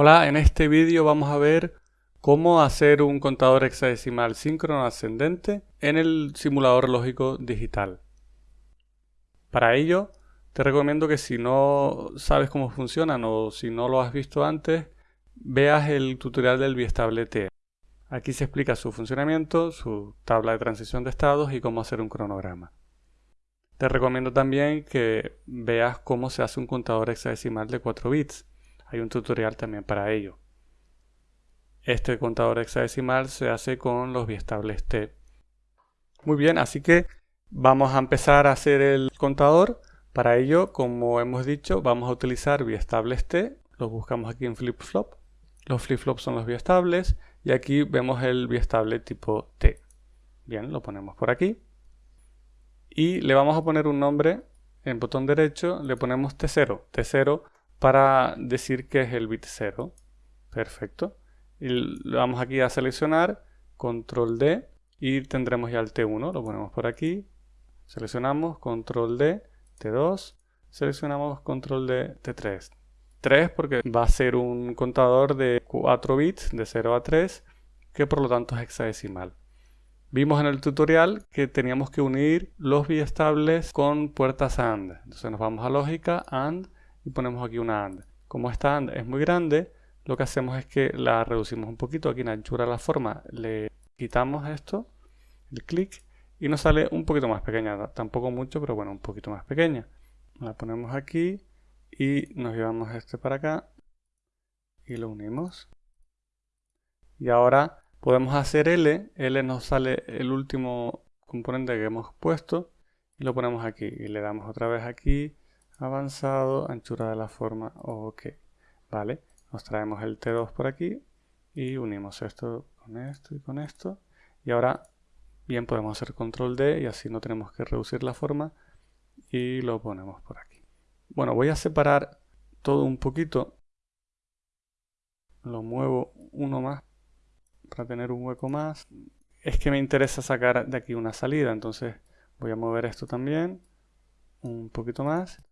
Hola, en este vídeo vamos a ver cómo hacer un contador hexadecimal síncrono ascendente en el simulador lógico digital. Para ello, te recomiendo que si no sabes cómo funcionan o si no lo has visto antes, veas el tutorial del biestable T. Aquí se explica su funcionamiento, su tabla de transición de estados y cómo hacer un cronograma. Te recomiendo también que veas cómo se hace un contador hexadecimal de 4 bits hay un tutorial también para ello. Este contador hexadecimal se hace con los biestables T. Muy bien, así que vamos a empezar a hacer el contador. Para ello, como hemos dicho, vamos a utilizar biestables T. Los buscamos aquí en flip-flop. Los flip-flops son los biestables y aquí vemos el biestable tipo T. Bien, lo ponemos por aquí. Y le vamos a poner un nombre en botón derecho, le ponemos T0. T0 para decir que es el bit 0. Perfecto. Y le vamos aquí a seleccionar, control D y tendremos ya el T1, lo ponemos por aquí. Seleccionamos, control D, T2, seleccionamos control D, T3. 3 porque va a ser un contador de 4 bits, de 0 a 3, que por lo tanto es hexadecimal. Vimos en el tutorial que teníamos que unir los biestables con puertas AND. Entonces nos vamos a lógica, AND, y ponemos aquí una AND. Como esta AND es muy grande, lo que hacemos es que la reducimos un poquito aquí en anchura de la forma, le quitamos esto, el clic, y nos sale un poquito más pequeña, tampoco mucho, pero bueno, un poquito más pequeña. La ponemos aquí y nos llevamos este para acá y lo unimos. Y ahora podemos hacer L, L nos sale el último componente que hemos puesto y lo ponemos aquí y le damos otra vez aquí avanzado, anchura de la forma, ok, vale, nos traemos el T2 por aquí y unimos esto con esto y con esto y ahora bien podemos hacer control D y así no tenemos que reducir la forma y lo ponemos por aquí. Bueno, voy a separar todo un poquito, lo muevo uno más para tener un hueco más. Es que me interesa sacar de aquí una salida, entonces voy a mover esto también un poquito más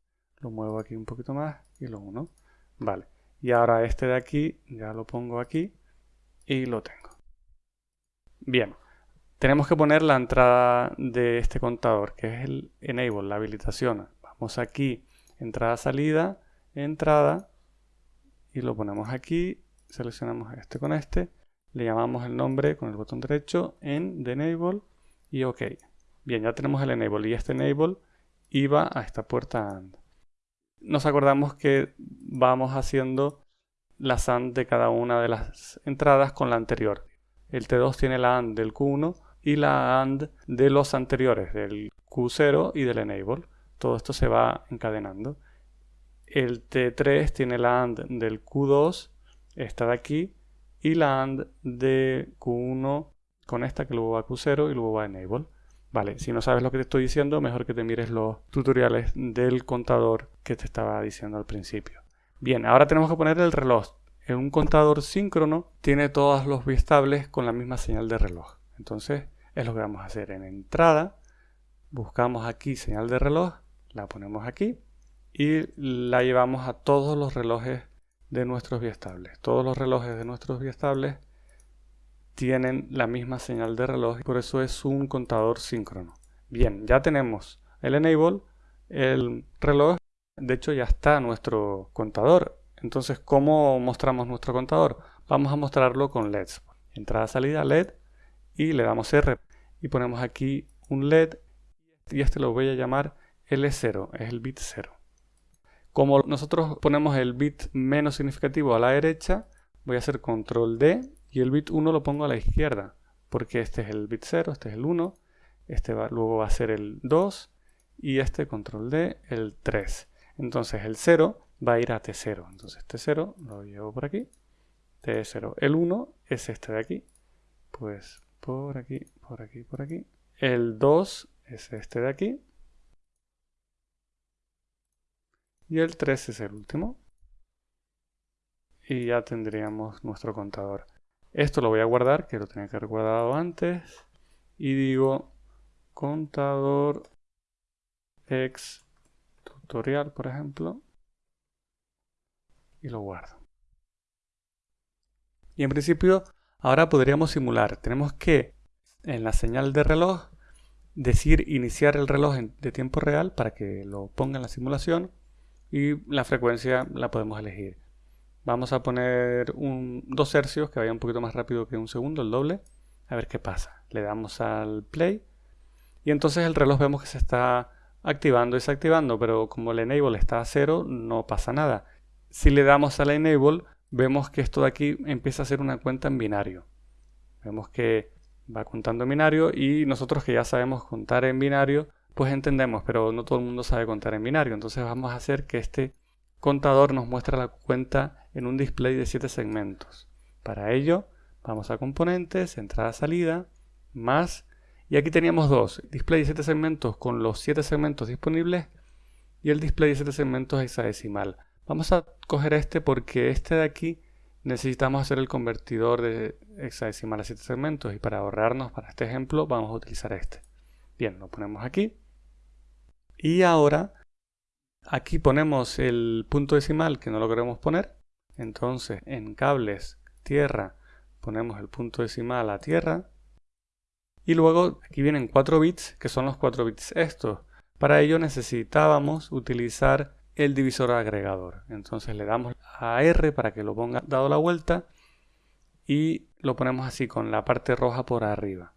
lo muevo aquí un poquito más y lo uno. Vale. Y ahora este de aquí ya lo pongo aquí y lo tengo. Bien. Tenemos que poner la entrada de este contador, que es el enable, la habilitación. Vamos aquí, entrada, salida, entrada, y lo ponemos aquí, seleccionamos este con este, le llamamos el nombre con el botón derecho en de enable y ok. Bien, ya tenemos el enable y este enable iba a esta puerta AND nos acordamos que vamos haciendo la AND de cada una de las entradas con la anterior. El T2 tiene la AND del Q1 y la AND de los anteriores, del Q0 y del Enable. Todo esto se va encadenando. El T3 tiene la AND del Q2, esta de aquí, y la AND de Q1 con esta que luego va a Q0 y luego va a Enable. Vale, si no sabes lo que te estoy diciendo, mejor que te mires los tutoriales del contador que te estaba diciendo al principio. Bien, ahora tenemos que poner el reloj. En un contador síncrono tiene todos los biestables con la misma señal de reloj. Entonces es lo que vamos a hacer. En entrada buscamos aquí señal de reloj, la ponemos aquí y la llevamos a todos los relojes de nuestros biestables. Todos los relojes de nuestros biestables tienen la misma señal de reloj, por eso es un contador síncrono. Bien, ya tenemos el enable, el reloj, de hecho ya está nuestro contador. Entonces, ¿cómo mostramos nuestro contador? Vamos a mostrarlo con LEDs. Entrada, salida, LED y le damos R y ponemos aquí un LED y este lo voy a llamar L0, es el bit 0. Como nosotros ponemos el bit menos significativo a la derecha, voy a hacer control D y el bit 1 lo pongo a la izquierda, porque este es el bit 0, este es el 1, este va, luego va a ser el 2 y este control D el 3. Entonces el 0 va a ir a T0, entonces T0 lo llevo por aquí, T0. El 1 es este de aquí, pues por aquí, por aquí, por aquí. El 2 es este de aquí. Y el 3 es el último. Y ya tendríamos nuestro contador. Esto lo voy a guardar, que lo tenía que haber guardado antes. Y digo contador ex tutorial, por ejemplo. Y lo guardo. Y en principio ahora podríamos simular. Tenemos que en la señal de reloj decir iniciar el reloj de tiempo real para que lo ponga en la simulación y la frecuencia la podemos elegir. Vamos a poner un, dos hercios que vaya un poquito más rápido que un segundo, el doble. A ver qué pasa. Le damos al play y entonces el reloj vemos que se está activando y desactivando, pero como el enable está a cero, no pasa nada. Si le damos al enable, vemos que esto de aquí empieza a ser una cuenta en binario. Vemos que va contando en binario y nosotros que ya sabemos contar en binario, pues entendemos, pero no todo el mundo sabe contar en binario. Entonces vamos a hacer que este contador nos muestre la cuenta en un display de 7 segmentos. Para ello, vamos a componentes, entrada-salida, más, y aquí teníamos dos, display de 7 segmentos con los 7 segmentos disponibles y el display de 7 segmentos hexadecimal. Vamos a coger este porque este de aquí necesitamos hacer el convertidor de hexadecimal a 7 segmentos y para ahorrarnos para este ejemplo vamos a utilizar este. Bien, lo ponemos aquí. Y ahora aquí ponemos el punto decimal que no lo queremos poner. Entonces en cables tierra ponemos el punto decimal a tierra. Y luego aquí vienen 4 bits que son los 4 bits estos. Para ello necesitábamos utilizar el divisor agregador. Entonces le damos a R para que lo ponga dado la vuelta y lo ponemos así con la parte roja por arriba.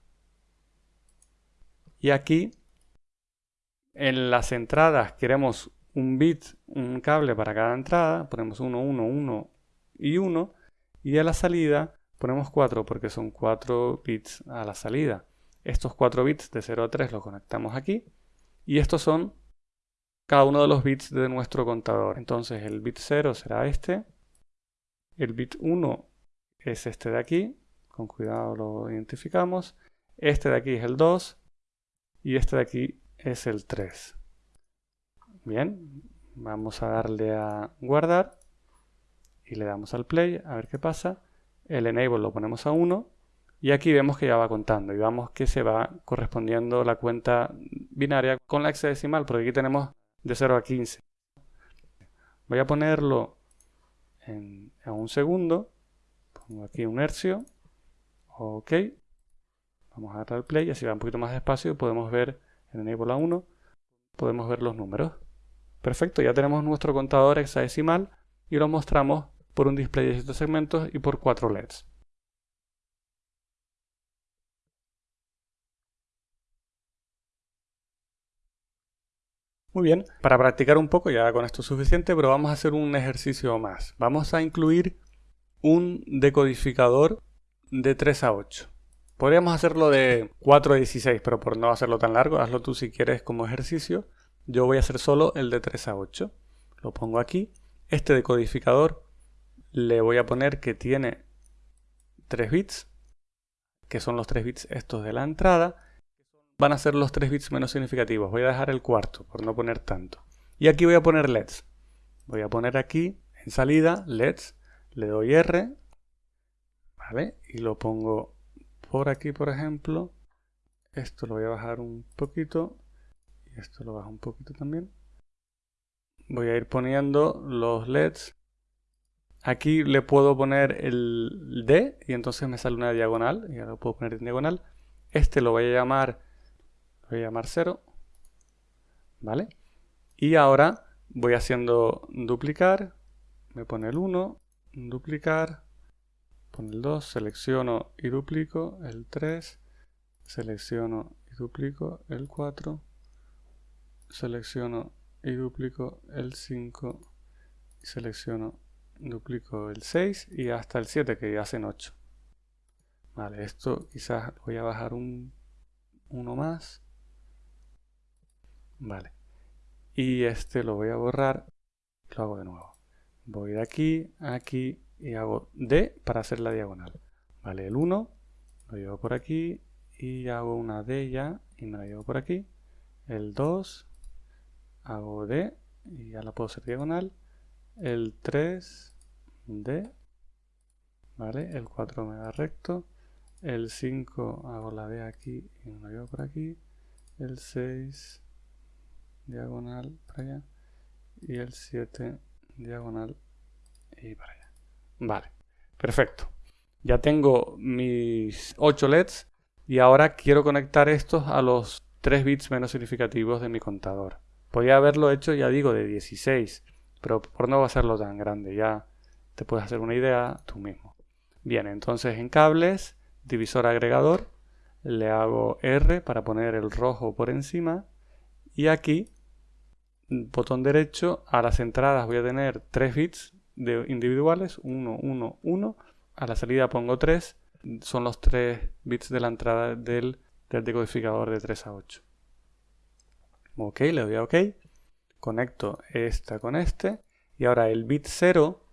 Y aquí en las entradas queremos un bit, un cable para cada entrada, ponemos 1, 1, 1 y 1 y a la salida ponemos 4 porque son 4 bits a la salida. Estos 4 bits de 0 a 3 los conectamos aquí y estos son cada uno de los bits de nuestro contador. Entonces el bit 0 será este, el bit 1 es este de aquí, con cuidado lo identificamos, este de aquí es el 2 y este de aquí es el 3. Bien, vamos a darle a guardar y le damos al play a ver qué pasa. El enable lo ponemos a 1 y aquí vemos que ya va contando y vemos que se va correspondiendo la cuenta binaria con la hexadecimal porque aquí tenemos de 0 a 15. Voy a ponerlo en, un segundo. Pongo aquí un hercio. Ok. Vamos a darle al play, así va un poquito más despacio. Podemos ver en Enable a 1. Podemos ver los números. Perfecto, ya tenemos nuestro contador hexadecimal y lo mostramos por un display de 7 segmentos y por 4 LEDs. Muy bien, para practicar un poco, ya con esto es suficiente, pero vamos a hacer un ejercicio más. Vamos a incluir un decodificador de 3 a 8. Podríamos hacerlo de 4 a 16, pero por no hacerlo tan largo, hazlo tú si quieres como ejercicio. Yo voy a hacer solo el de 3 a 8. Lo pongo aquí. Este decodificador le voy a poner que tiene 3 bits, que son los 3 bits estos de la entrada, van a ser los 3 bits menos significativos. Voy a dejar el cuarto, por no poner tanto. Y aquí voy a poner LEDs. Voy a poner aquí, en salida, LEDs. Le doy R. ¿Vale? Y lo pongo por aquí, por ejemplo. Esto lo voy a bajar un poquito. Y esto lo bajo un poquito también. Voy a ir poniendo los LEDs. Aquí le puedo poner el D y entonces me sale una diagonal. Y ahora lo puedo poner en diagonal. Este lo voy a llamar voy a llamar 0, ¿vale? Y ahora voy haciendo duplicar, me pone el 1, duplicar, pone el 2, selecciono y duplico el 3, selecciono y duplico el 4, selecciono y duplico el 5, selecciono, duplico el 6 y hasta el 7 que ya hacen 8. Vale, esto quizás voy a bajar un, uno más. Vale. Y este lo voy a borrar. Lo hago de nuevo. Voy de aquí a aquí y hago D para hacer la diagonal. Vale, el 1 lo llevo por aquí y hago una D ya y me la llevo por aquí. El 2 hago D y ya la puedo hacer diagonal. El 3 D. Vale, el 4 me da recto. El 5 hago la D aquí y me la llevo por aquí. El 6 diagonal para allá y el 7 diagonal y para allá. Vale, perfecto. Ya tengo mis 8 LEDs y ahora quiero conectar estos a los 3 bits menos significativos de mi contador. Podría haberlo hecho, ya digo, de 16, pero por no hacerlo tan grande, ya te puedes hacer una idea tú mismo. Bien, entonces en cables, divisor agregador, le hago R para poner el rojo por encima y aquí, botón derecho, a las entradas voy a tener 3 bits individuales, 1, 1, 1, a la salida pongo 3, son los 3 bits de la entrada del decodificador de 3 a 8. Ok, le doy a OK, conecto esta con este y ahora el bit 0,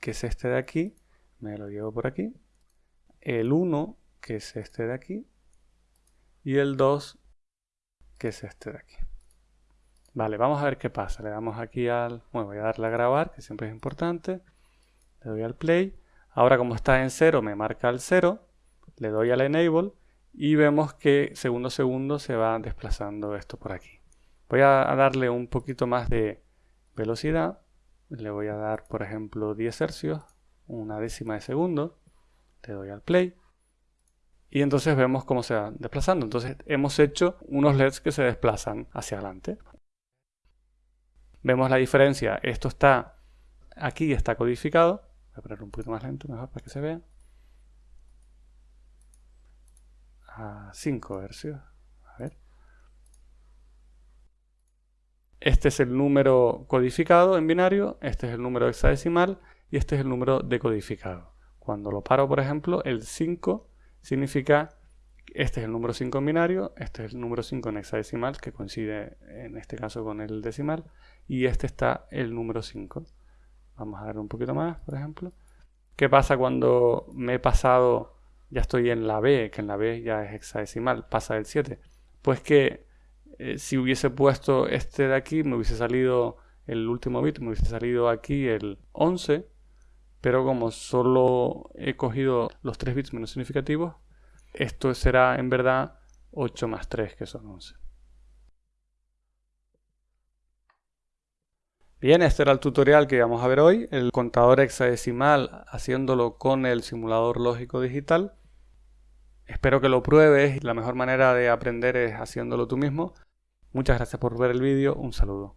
que es este de aquí, me lo llevo por aquí, el 1, que es este de aquí, y el 2, que es este de aquí. Vale, vamos a ver qué pasa. Le damos aquí al... Bueno, voy a darle a grabar, que siempre es importante. Le doy al play. Ahora como está en 0, me marca el 0. Le doy al enable y vemos que segundo a segundo se va desplazando esto por aquí. Voy a darle un poquito más de velocidad. Le voy a dar, por ejemplo, 10 hercios, una décima de segundo. Le doy al play y entonces vemos cómo se va desplazando. Entonces hemos hecho unos LEDs que se desplazan hacia adelante. Vemos la diferencia. Esto está aquí, está codificado. Voy a ponerlo un poquito más lento mejor para que se vea. A 5 hercios. A ver. Este es el número codificado en binario, este es el número hexadecimal y este es el número decodificado. Cuando lo paro, por ejemplo, el 5 significa este es el número 5 en binario, este es el número 5 en hexadecimal, que coincide en este caso con el decimal, y este está el número 5. Vamos a ver un poquito más, por ejemplo. ¿Qué pasa cuando me he pasado, ya estoy en la B, que en la B ya es hexadecimal, pasa del 7? Pues que eh, si hubiese puesto este de aquí, me hubiese salido el último bit, me hubiese salido aquí el 11, pero como solo he cogido los 3 bits menos significativos, esto será en verdad 8 más 3, que son 11. Bien, este era el tutorial que vamos a ver hoy, el contador hexadecimal haciéndolo con el simulador lógico digital. Espero que lo pruebes, la mejor manera de aprender es haciéndolo tú mismo. Muchas gracias por ver el vídeo, un saludo.